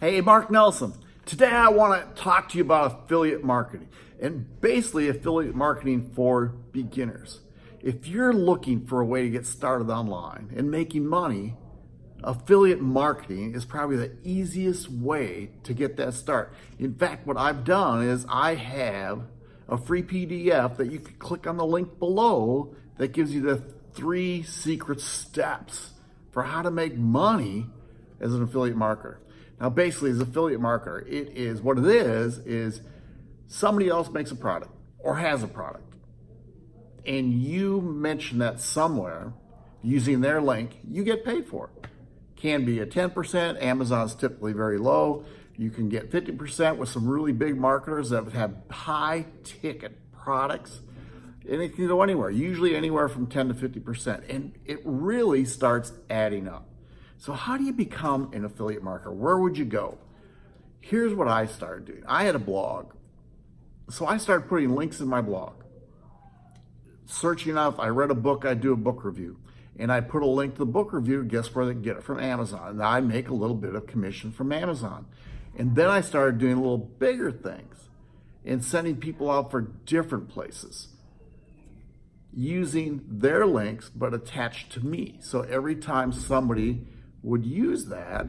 Hey, Mark Nelson. Today I want to talk to you about affiliate marketing and basically affiliate marketing for beginners. If you're looking for a way to get started online and making money, affiliate marketing is probably the easiest way to get that start. In fact, what I've done is I have a free PDF that you can click on the link below that gives you the three secret steps for how to make money as an affiliate marketer. Now, basically, as affiliate marketer, it is what it is, is somebody else makes a product or has a product, and you mention that somewhere using their link, you get paid for it. Can be a 10%, Amazon's typically very low. You can get 50% with some really big marketers that have high ticket products and it can go anywhere, usually anywhere from 10 to 50%. And it really starts adding up. So how do you become an affiliate marketer? Where would you go? Here's what I started doing. I had a blog. So I started putting links in my blog. Searching up, I read a book, I do a book review. And I put a link to the book review, guess where they get it? From Amazon. And I make a little bit of commission from Amazon. And then I started doing a little bigger things and sending people out for different places using their links but attached to me. So every time somebody would use that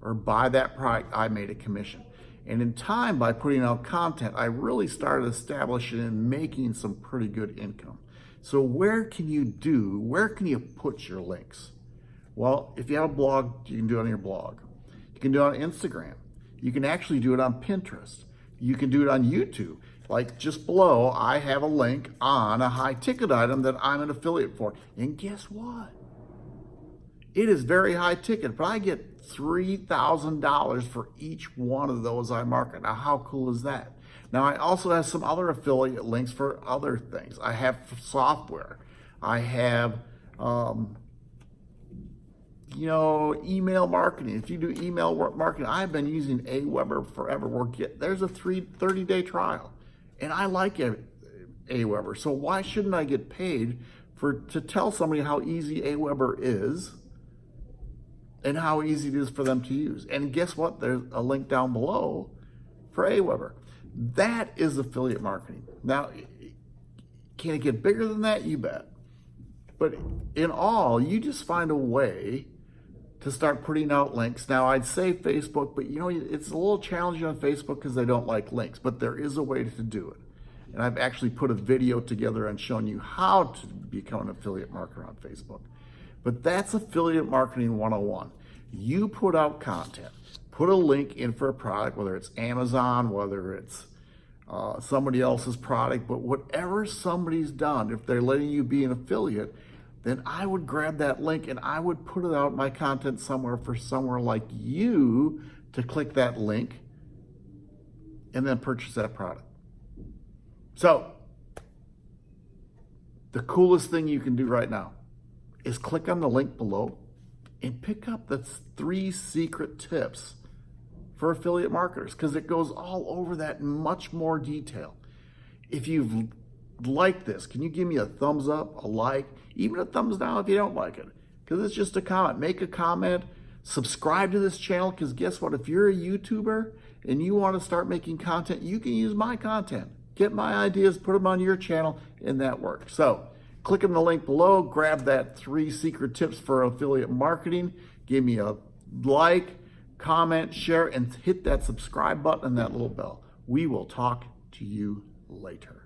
or buy that product, I made a commission. And in time, by putting out content, I really started establishing and making some pretty good income. So where can you do, where can you put your links? Well, if you have a blog, you can do it on your blog. You can do it on Instagram. You can actually do it on Pinterest. You can do it on YouTube. Like just below, I have a link on a high ticket item that I'm an affiliate for. And guess what? It is very high ticket, but I get $3,000 for each one of those I market. Now, how cool is that? Now, I also have some other affiliate links for other things. I have software. I have um, you know, email marketing. If you do email marketing, I've been using Aweber forever. We're get, there's a three, 30 day trial and I like Aweber. So why shouldn't I get paid for to tell somebody how easy Aweber is and how easy it is for them to use? And guess what? There's a link down below for Aweber. That is affiliate marketing. Now, can it get bigger than that? You bet. But in all, you just find a way to start putting out links. Now, I'd say Facebook, but you know, it's a little challenging on Facebook because they don't like links, but there is a way to do it. And I've actually put a video together and shown you how to become an affiliate marketer on Facebook. But that's affiliate marketing 101. You put out content, put a link in for a product, whether it's Amazon, whether it's uh, somebody else's product, but whatever somebody's done, if they're letting you be an affiliate, then I would grab that link and I would put it out my content somewhere for somewhere like you to click that link and then purchase that product. So, the coolest thing you can do right now is click on the link below and pick up the three secret tips for affiliate marketers because it goes all over that much more detail. If you've liked this, can you give me a thumbs up, a like, even a thumbs down if you don't like it? Because it's just a comment. Make a comment, subscribe to this channel, because guess what? If you're a YouTuber and you want to start making content, you can use my content. Get my ideas, put them on your channel, and that works. So click on the link below, grab that three secret tips for affiliate marketing, give me a like, comment, share, and hit that subscribe button and that little bell. We will talk to you later.